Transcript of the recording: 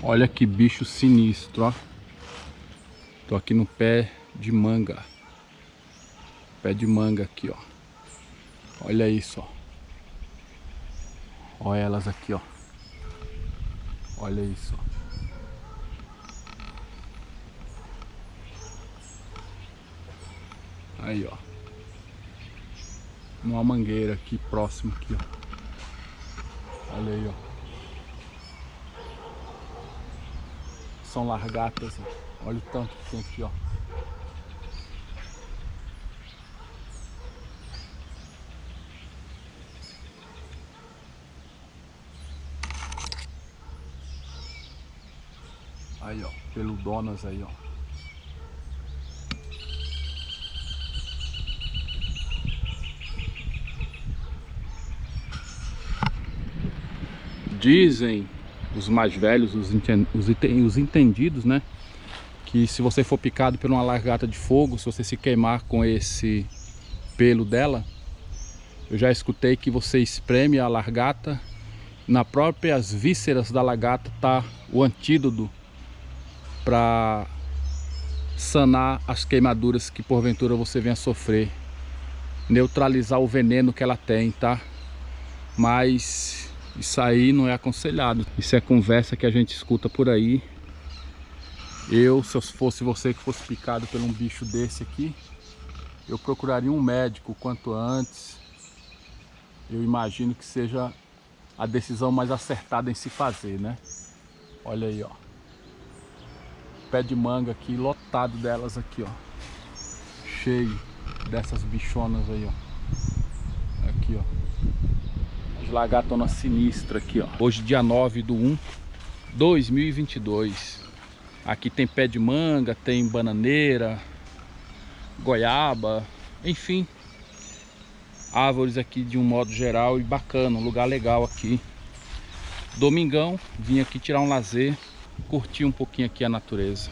Olha que bicho sinistro, ó. Tô aqui no pé de manga. Pé de manga aqui, ó. Olha isso, ó. Olha elas aqui, ó. Olha isso, ó. Aí, ó. Numa mangueira aqui, próximo aqui, ó. Olha aí, ó. São largatas, ó. Olha o tanto que tem aqui, ó. Aí, ó, peludonas aí, ó. Dizem os mais velhos, os, os, os entendidos, né? Que se você for picado por uma largata de fogo, se você se queimar com esse pelo dela, eu já escutei que você espreme a largata, na próprias vísceras da lagarta tá o antídoto para sanar as queimaduras que porventura você venha sofrer, neutralizar o veneno que ela tem, tá? Mas isso aí não é aconselhado. Isso é conversa que a gente escuta por aí. Eu, se fosse você que fosse picado por um bicho desse aqui, eu procuraria um médico quanto antes. Eu imagino que seja a decisão mais acertada em se fazer, né? Olha aí, ó pé de manga aqui, lotado delas aqui, ó. Cheio dessas bichonas aí, ó. Aqui, ó. As lagatonas sinistras aqui, ó. Hoje, dia 9 do 1, 2022. Aqui tem pé de manga, tem bananeira, goiaba, enfim. Árvores aqui de um modo geral e bacana, um lugar legal aqui. Domingão, vim aqui tirar um lazer curtir um pouquinho aqui a natureza.